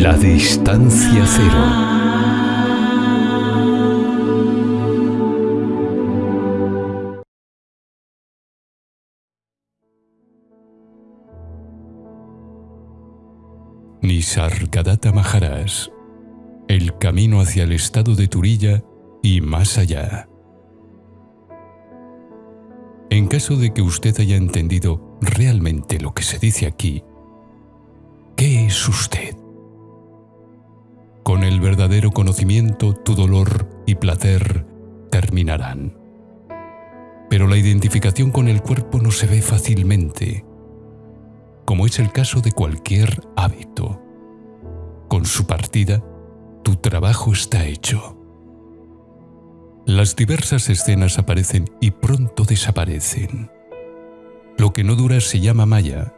La distancia cero. Nisargadatta Maharaj. El camino hacia el estado de Turilla y más allá. En caso de que usted haya entendido realmente lo que se dice aquí, ¿qué es usted? Verdadero conocimiento, tu dolor y placer terminarán. Pero la identificación con el cuerpo no se ve fácilmente, como es el caso de cualquier hábito. Con su partida, tu trabajo está hecho. Las diversas escenas aparecen y pronto desaparecen. Lo que no dura se llama maya.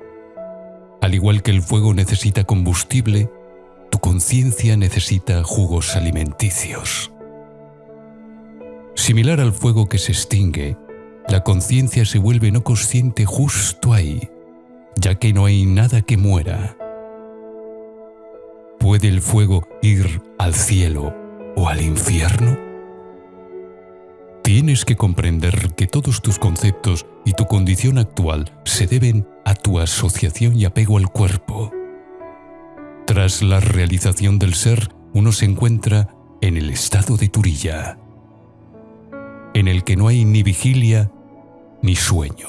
Al igual que el fuego necesita combustible, conciencia necesita jugos alimenticios. Similar al fuego que se extingue, la conciencia se vuelve no consciente justo ahí, ya que no hay nada que muera. ¿Puede el fuego ir al cielo o al infierno? Tienes que comprender que todos tus conceptos y tu condición actual se deben a tu asociación y apego al cuerpo. Tras la realización del ser, uno se encuentra en el estado de Turilla, en el que no hay ni vigilia ni sueño.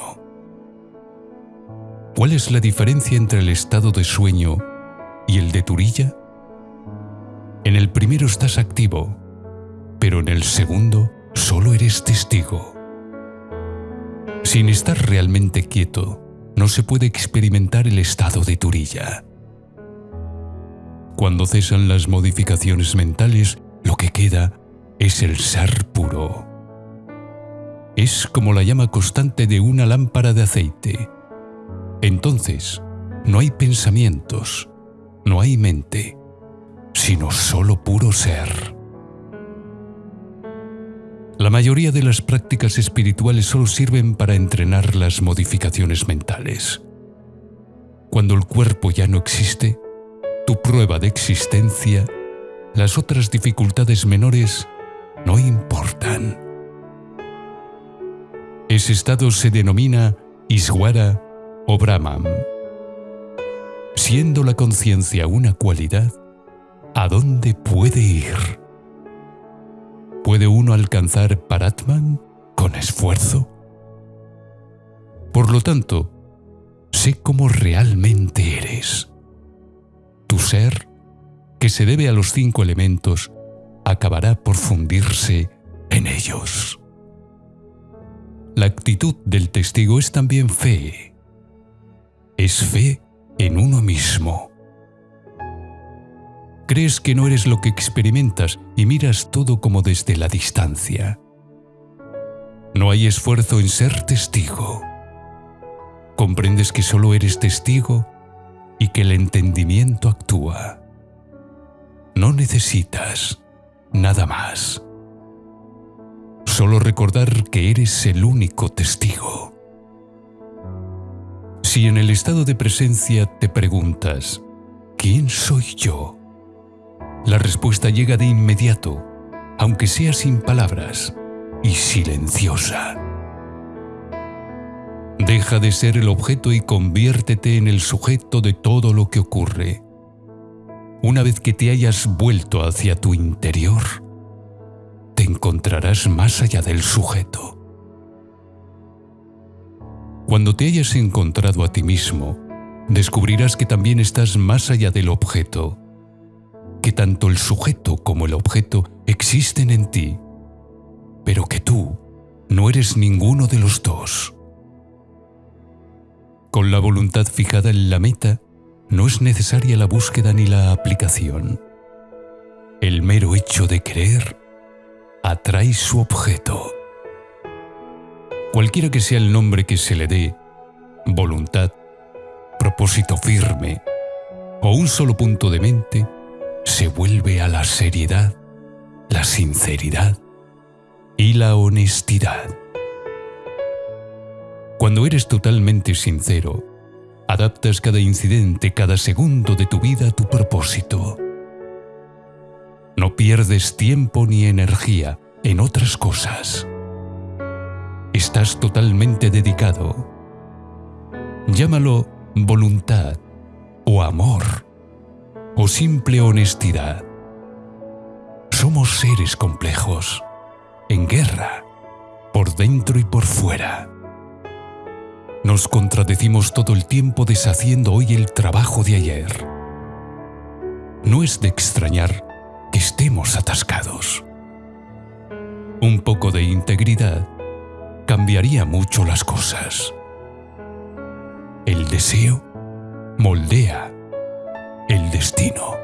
¿Cuál es la diferencia entre el estado de sueño y el de Turilla? En el primero estás activo, pero en el segundo solo eres testigo. Sin estar realmente quieto, no se puede experimentar el estado de Turilla. Cuando cesan las modificaciones mentales, lo que queda es el ser puro. Es como la llama constante de una lámpara de aceite. Entonces, no hay pensamientos, no hay mente, sino solo puro ser. La mayoría de las prácticas espirituales solo sirven para entrenar las modificaciones mentales. Cuando el cuerpo ya no existe, tu prueba de existencia, las otras dificultades menores no importan. Ese estado se denomina Iswara o Brahman. Siendo la conciencia una cualidad, ¿a dónde puede ir? ¿Puede uno alcanzar Paratman con esfuerzo? Por lo tanto, sé cómo realmente eres ser, que se debe a los cinco elementos, acabará por fundirse en ellos. La actitud del testigo es también fe. Es fe en uno mismo. Crees que no eres lo que experimentas y miras todo como desde la distancia. No hay esfuerzo en ser testigo. Comprendes que solo eres testigo y que el entendimiento actúa. No necesitas nada más. Solo recordar que eres el único testigo. Si en el estado de presencia te preguntas, ¿quién soy yo? La respuesta llega de inmediato, aunque sea sin palabras y silenciosa. Deja de ser el objeto y conviértete en el sujeto de todo lo que ocurre. Una vez que te hayas vuelto hacia tu interior, te encontrarás más allá del sujeto. Cuando te hayas encontrado a ti mismo, descubrirás que también estás más allá del objeto, que tanto el sujeto como el objeto existen en ti, pero que tú no eres ninguno de los dos. Con la voluntad fijada en la meta, no es necesaria la búsqueda ni la aplicación. El mero hecho de creer atrae su objeto. Cualquiera que sea el nombre que se le dé, voluntad, propósito firme o un solo punto de mente, se vuelve a la seriedad, la sinceridad y la honestidad. Cuando eres totalmente sincero, adaptas cada incidente, cada segundo de tu vida a tu propósito. No pierdes tiempo ni energía en otras cosas. Estás totalmente dedicado. Llámalo voluntad o amor o simple honestidad. Somos seres complejos, en guerra, por dentro y por fuera. Nos contradecimos todo el tiempo deshaciendo hoy el trabajo de ayer. No es de extrañar que estemos atascados. Un poco de integridad cambiaría mucho las cosas. El deseo moldea el destino.